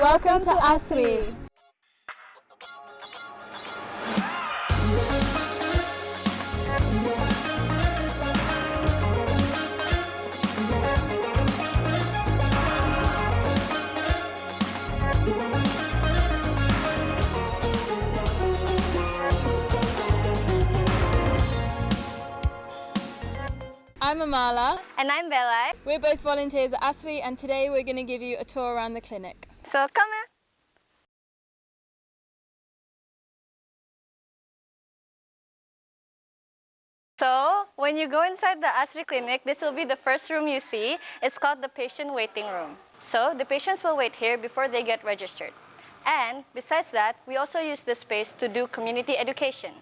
Welcome to ASRI. I'm Amala. And I'm Bella. We're both volunteers at ASRI and today we're going to give you a tour around the clinic. So come in. So, when you go inside the ASRI clinic, this will be the first room you see. It's called the patient waiting room. So, the patients will wait here before they get registered. And besides that, we also use this space to do community education.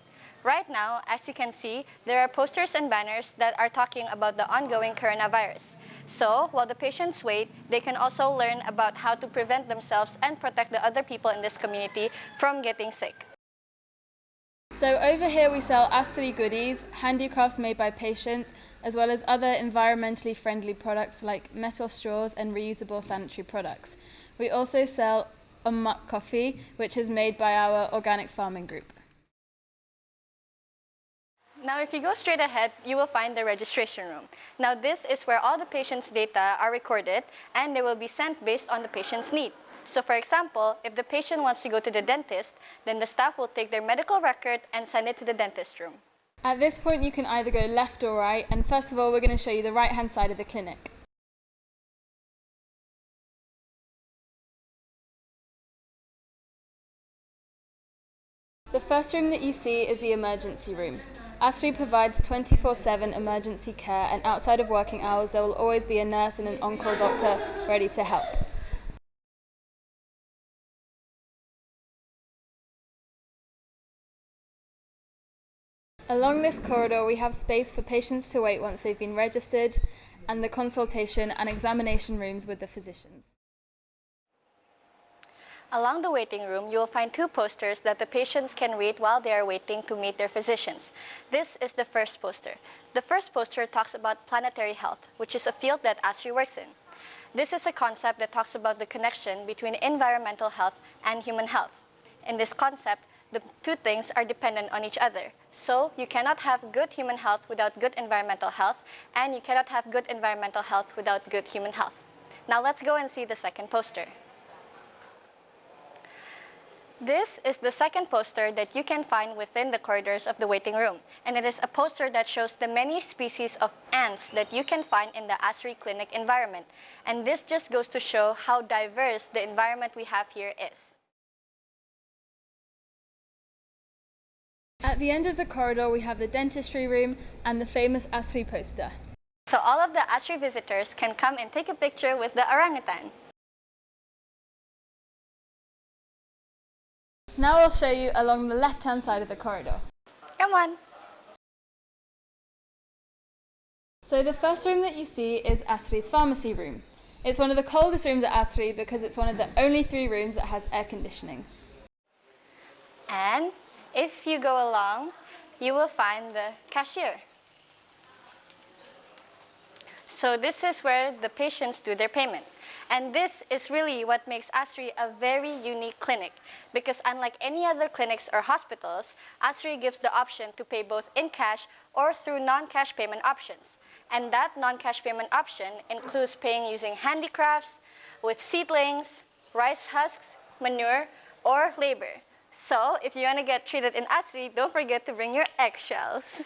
Right now, as you can see, there are posters and banners that are talking about the ongoing coronavirus. So, while the patients wait, they can also learn about how to prevent themselves and protect the other people in this community from getting sick. So over here we sell ASRI goodies, handicrafts made by patients, as well as other environmentally friendly products like metal straws and reusable sanitary products. We also sell Ummak coffee, which is made by our organic farming group. Now, if you go straight ahead, you will find the registration room. Now, this is where all the patient's data are recorded and they will be sent based on the patient's need. So, for example, if the patient wants to go to the dentist, then the staff will take their medical record and send it to the dentist room. At this point, you can either go left or right, and first of all, we're going to show you the right-hand side of the clinic. The first room that you see is the emergency room. ASRI provides 24-7 emergency care and outside of working hours there will always be a nurse and an on-call doctor ready to help. Along this corridor we have space for patients to wait once they've been registered and the consultation and examination rooms with the physicians. Along the waiting room, you will find two posters that the patients can read while they are waiting to meet their physicians. This is the first poster. The first poster talks about planetary health, which is a field that ASRI works in. This is a concept that talks about the connection between environmental health and human health. In this concept, the two things are dependent on each other. So you cannot have good human health without good environmental health, and you cannot have good environmental health without good human health. Now let's go and see the second poster. This is the second poster that you can find within the corridors of the waiting room. And it is a poster that shows the many species of ants that you can find in the ASRI clinic environment. And this just goes to show how diverse the environment we have here is. At the end of the corridor, we have the dentistry room and the famous ASRI poster. So all of the ASRI visitors can come and take a picture with the orangutan. Now I'll show you along the left-hand side of the corridor. Come on. So the first room that you see is ASRI's pharmacy room. It's one of the coldest rooms at ASRI because it's one of the only three rooms that has air conditioning. And if you go along, you will find the cashier. So this is where the patients do their payment. And this is really what makes ASRI a very unique clinic because unlike any other clinics or hospitals, ASRI gives the option to pay both in cash or through non-cash payment options. And that non-cash payment option includes paying using handicrafts, with seedlings, rice husks, manure, or labor. So if you want to get treated in ASRI, don't forget to bring your eggshells.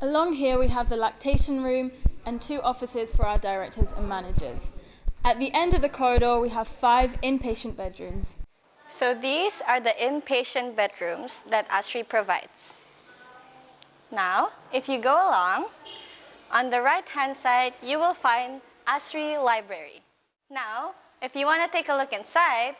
Along here we have the lactation room and two offices for our directors and managers. At the end of the corridor, we have five inpatient bedrooms. So these are the inpatient bedrooms that ASRI provides. Now, if you go along, on the right-hand side, you will find ASRI Library. Now, if you want to take a look inside,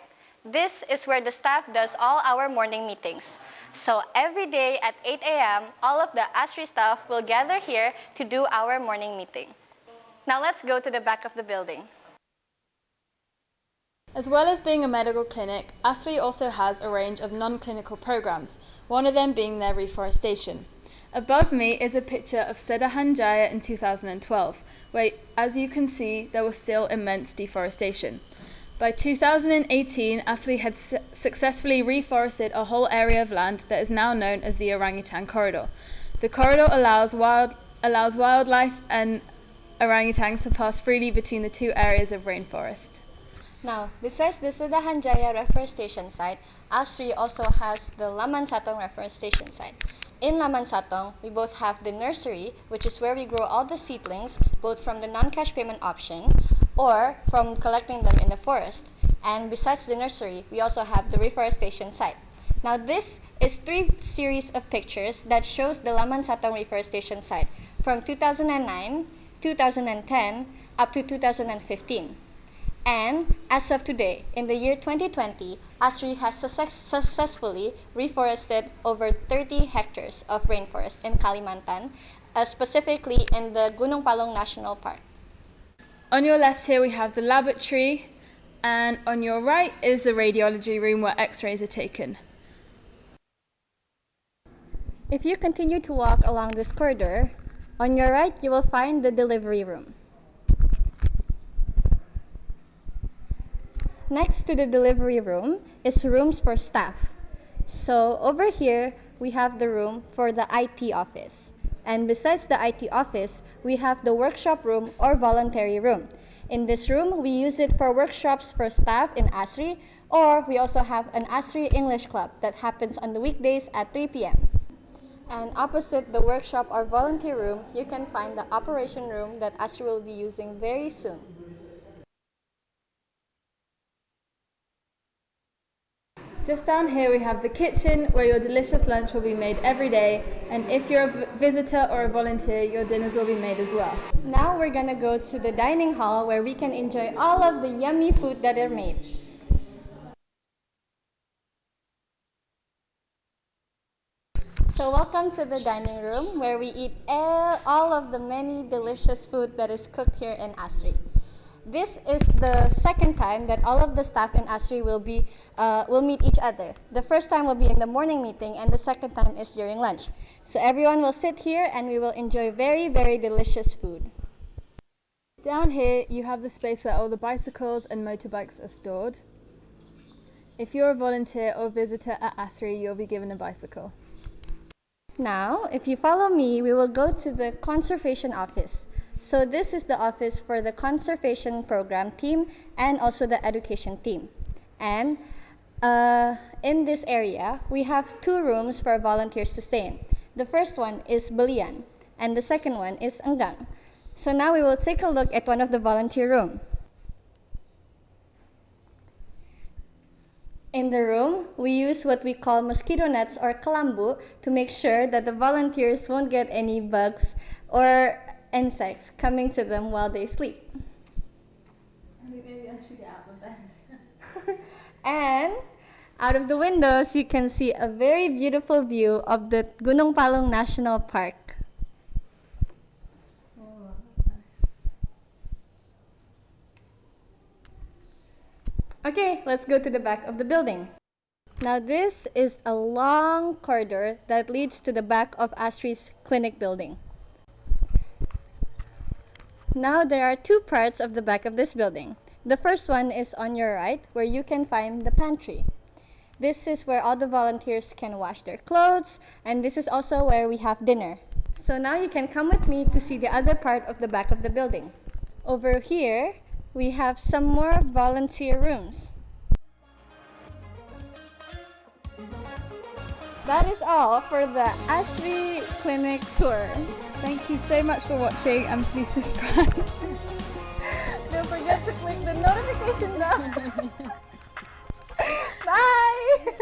this is where the staff does all our morning meetings. So every day at 8 a.m., all of the ASRI staff will gather here to do our morning meeting. Now let's go to the back of the building. As well as being a medical clinic, ASRI also has a range of non-clinical programs, one of them being their reforestation. Above me is a picture of Sedahan Jaya in 2012, where, as you can see, there was still immense deforestation. By 2018, ASRI had su- successfully reforested a whole area of land that is now known as the Orangutan Corridor. The corridor allows, wild, allows wildlife and orangutans to pass freely between the two areas of rainforest. Now, besides the Sedahan Jaya reforestation site, ASRI also has the Laman Satong reforestation site. In Laman Satong, we both have the nursery, which is where we grow all the seedlings, both from the non-cash payment option or from collecting them in the forest. And besides the nursery, we also have the reforestation site. Now, this is three series of pictures that shows the Laman Satong reforestation site from 2009, 2010, up to 2015. And as of today, in the year 2020, ASRI has success- successfully reforested over 30 hectares of rainforest in Kalimantan, uh, specifically in the Gunung Palung National Park. On your left here we have the laboratory and on your right is the radiology room where x-rays are taken. If you continue to walk along this corridor, on your right you will find the delivery room. Next to the delivery room is rooms for staff. So over here we have the room for the IT office. And besides the IT office, we have the workshop room or voluntary room. In this room, we use it for workshops for staff in ASRI, or we also have an ASRI English club that happens on the weekdays at 3 p.m. And opposite the workshop or volunteer room, you can find the operation room that ASRI will be using very soon. Just down here we have the kitchen where your delicious lunch will be made every day and if you're a visitor or a volunteer your dinners will be made as well. Now we're gonna go to the dining hall where we can enjoy all of the yummy food that are made. So welcome to the dining room where we eat all, of the many delicious food that is cooked here in Asri. This is the second time that all of the staff in Asri will be uh, will meet each other. The first time will be in the morning meeting, and the second time is during lunch. So everyone will sit here, and we will enjoy very very delicious food. Down here you have the space where all the bicycles and motorbikes are stored. If you're a volunteer or visitor at ASRI you'll be given a bicycle. Now, if you follow me, we will go to the conservation office. So this is the office for the conservation program team and also the education team. And uh, in this area, we have two rooms for volunteers to stay in. The first one is Belian, and the second one is Enggang. So now we will take a look at one of the volunteer room. In the room, we use what we call mosquito nets or kalambu to make sure that the volunteers won't get any bugs or insects coming to them while they sleep. Maybe I should get out of bed. And out of the windows, you can see a very beautiful view of the Gunung Palung National Park. oh, nice. Okay, let's go to the back of the building. Now this is a long corridor that leads to the back of Asri's clinic building. Now there are two parts of the back of this building. The first one is on your right where you can find the pantry. This is where all the volunteers can wash their clothes and this is also where we have dinner. So now you can come with me to see the other part of the back of the building. Over here, we have some more volunteer rooms. That is all for the Asri Clinic tour. Thank you so much for watching and please subscribe. Don't forget to click the notification bell. Bye!